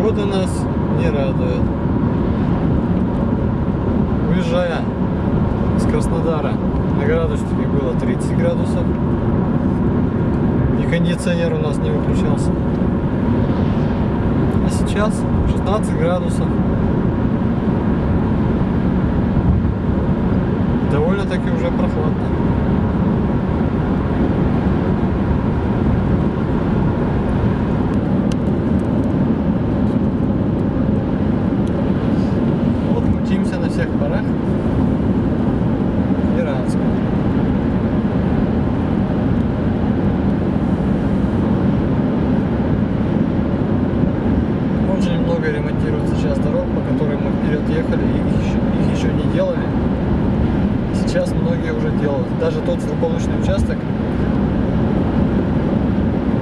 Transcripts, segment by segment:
погода нас не радует. Уезжая из Краснодара на градуснике было 30 градусов. И кондиционер у нас не выключался. А сейчас 16 градусов. Довольно-таки уже прохладно. Вот мчимся на всех парах. Иранск. Очень много ремонтируют сейчас дорог, по которым мы вперед ехали, и их еще, их еще не делали. Сейчас многие уже делают. Даже тот злополучный участок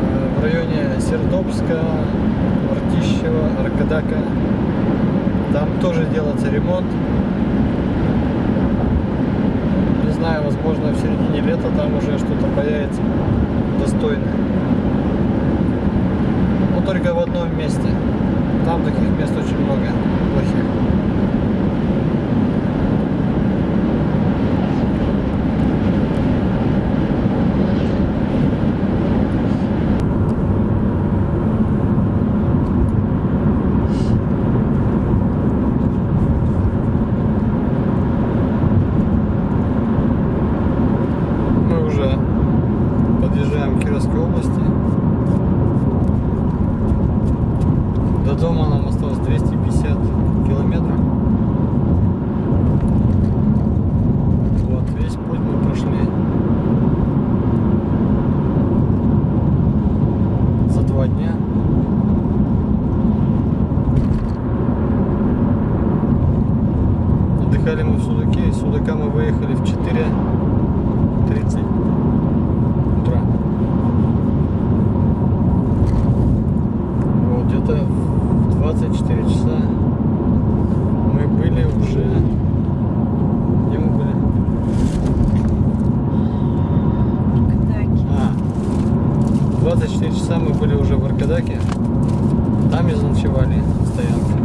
э, в районе Сердобска, Мартищева, Аркадака, там тоже делается ремонт. Не знаю, возможно в середине лета там уже что-то появится достойное. Но только в одном месте. Там таких мест очень много плохих. Мы уже подъезжаем к Кировской области. До дома нам осталось 250 километров. Вот, весь путь мы прошли. За два дня. Отдыхали Из Судака мы выехали в 4.30 утра. Вот, где-то в 24 часа мы были уже... Где мы были? А, в 24 часа мы были уже в Аркадаке. Там и заночевали на стоянке.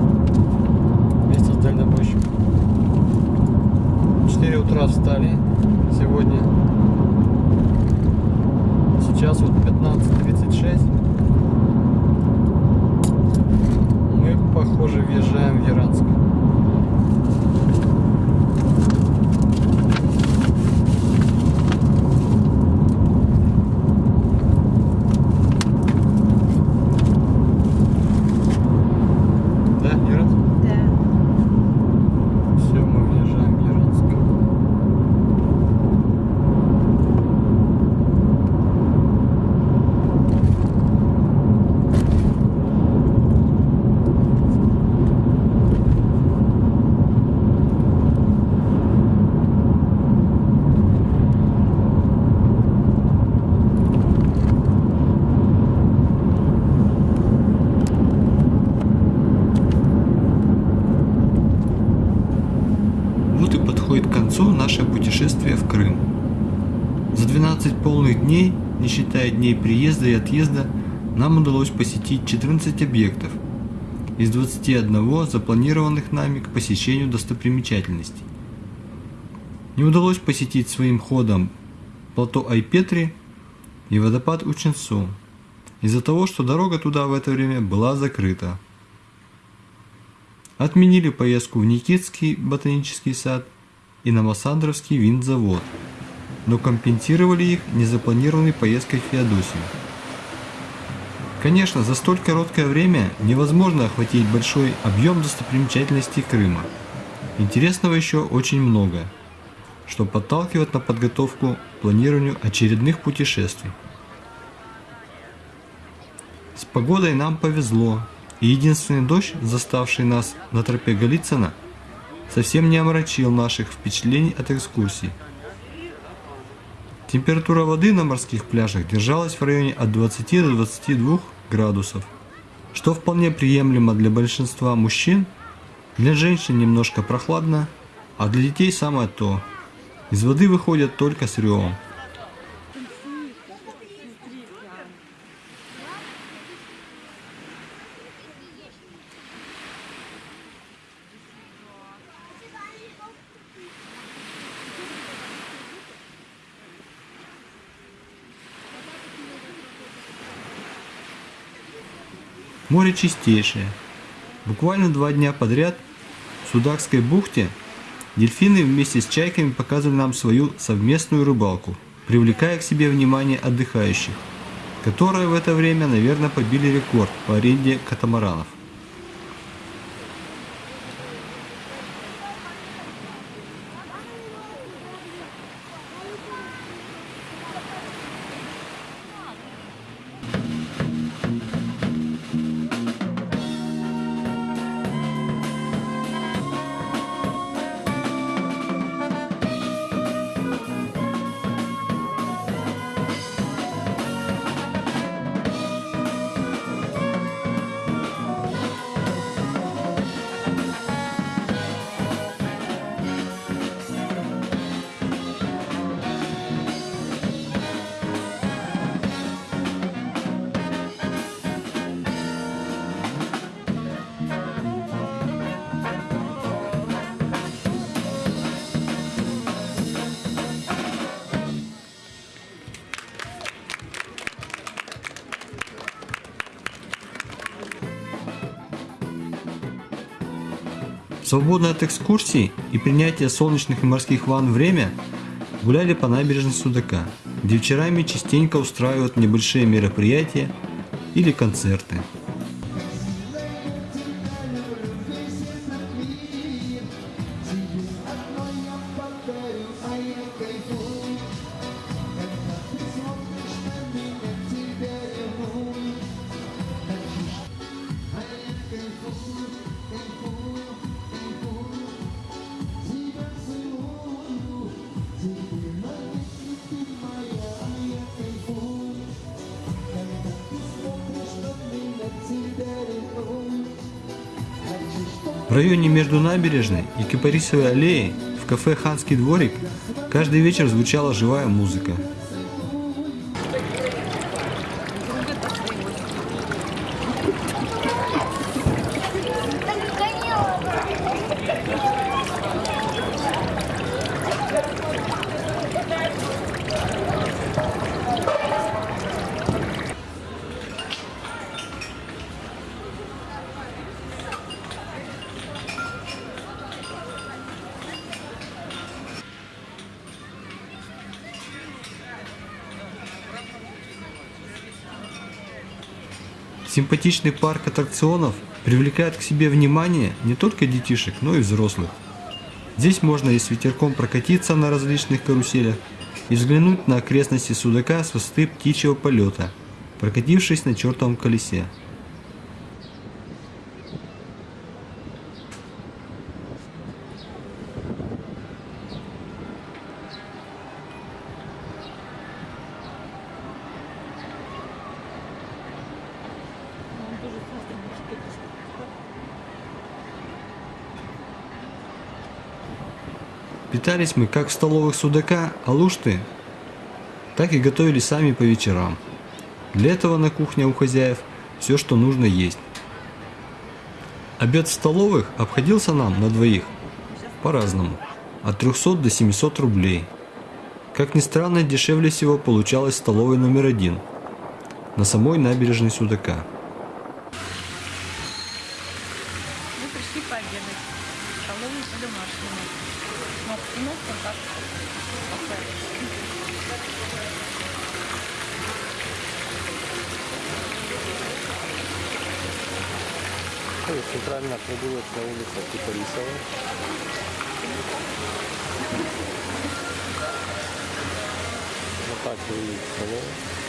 Вместе с дальнобойщиком. В 4 утра встали сегодня. Сейчас вот 15.36. Мы, похоже, въезжаем в Яранск. Да, Яранск? Да. Все, мы въезжаем в Яранск. Вот и подходит к концу наше путешествие в Крым. За 12 полных дней, не считая дней приезда и отъезда, нам удалось посетить 14 объектов из 21 запланированных нами к посещению достопримечательностей. Не удалось посетить своим ходом плато Айпетри и водопад Ученцо из-за того, что дорога туда в это время была закрыта. Отменили поездку в Никитский ботанический сад и на Массандровский винзавод, но компенсировали их незапланированной поездкой в Феодосию. Конечно, за столь короткое время невозможно охватить большой объем достопримечательностей Крыма. Интересного еще очень много, что подталкивает на подготовку к планированию очередных путешествий. С погодой нам повезло, и единственный дождь, заставший нас на тропе Голицына, совсем не омрачил наших впечатлений от экскурсии. Температура воды на морских пляжах держалась в районе от 20 до 22 градусов, что вполне приемлемо для большинства мужчин, для женщин немножко прохладно, а для детей самое то. Из воды выходят только с ревом. Море чистейшее. Буквально два дня подряд в Судакской бухте дельфины вместе с чайками показывали нам свою совместную рыбалку, привлекая к себе внимание отдыхающих, которые в это время, наверное, побили рекорд по аренде катамаранов. Свободное от экскурсий и принятия солнечных и морских ванн время гуляли по набережной Судака, где вечерами частенько устраивают небольшие мероприятия или концерты. В районе между набережной и Кипарисовой аллеей в кафе «Ханский дворик» каждый вечер звучала живая музыка. Симпатичный парк аттракционов привлекает к себе внимание не только детишек, но и взрослых. Здесь можно и с ветерком прокатиться на различных каруселях и взглянуть на окрестности Судака с высоты птичьего полета, прокатившись на чертовом колесе. Питались мы как в столовых Судака, Алушты, так и готовили сами по вечерам. Для этого на кухне у хозяев все, что нужно есть. Обед в столовых обходился нам на двоих по-разному, от 300 до 700 рублей. Как ни странно, дешевле всего получалось в столовой номер один, на самой набережной Судака. Центральная прогулочная улица Кипарисова. Вот так выглядит столовая.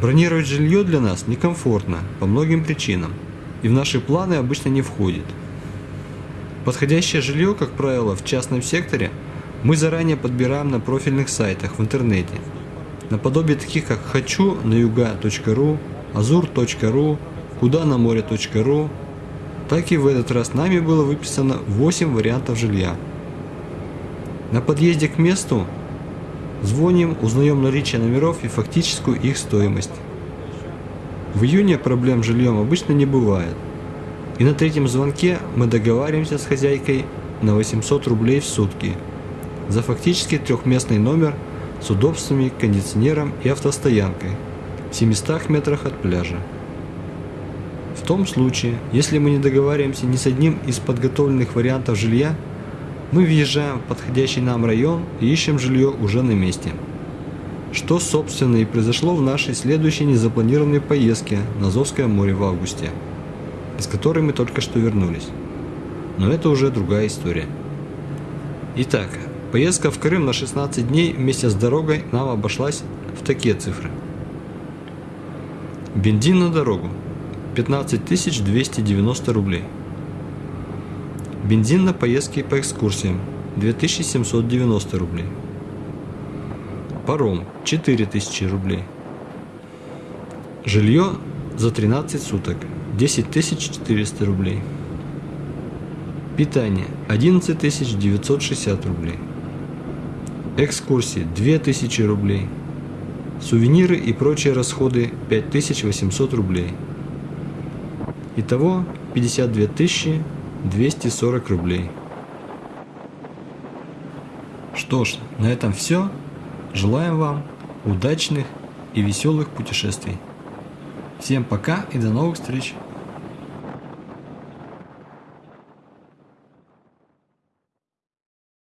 Бронировать жилье для нас некомфортно по многим причинам и в наши планы обычно не входит. Подходящее жилье, как правило, в частном секторе мы заранее подбираем на профильных сайтах в интернете, наподобие таких как хочу на юга.ру, азур.ру, куда на море.ру. Так и в этот раз нами было выписано 8 вариантов жилья. На подъезде к месту Звоним, узнаем наличие номеров и фактическую их стоимость. В июне проблем с жильем обычно не бывает. И на третьем звонке мы договариваемся с хозяйкой на 800 рублей в сутки за фактически трехместный номер с удобствами, кондиционером и автостоянкой в 700 метрах от пляжа. В том случае, если мы не договариваемся ни с одним из подготовленных вариантов жилья, мы въезжаем в подходящий нам район и ищем жилье уже на месте. Что, собственно, и произошло в нашей следующей незапланированной поездке на Азовское море в августе, из которой мы только что вернулись. Но это уже другая история. Итак, поездка в Крым на 16 дней вместе с дорогой нам обошлась в такие цифры. Бензин на дорогу 15 290 рублей. Бензин на поездки по экскурсиям 2790 рублей. Паром 4000 рублей. Жилье за 13 суток 10400 рублей. Питание 11960 рублей. Экскурсии 2000 рублей. Сувениры и прочие расходы 5800 рублей. Итого 52 тысячи 240 рублей. Что ж, на этом все. Желаем вам удачных и веселых путешествий. Всем пока и до новых встреч!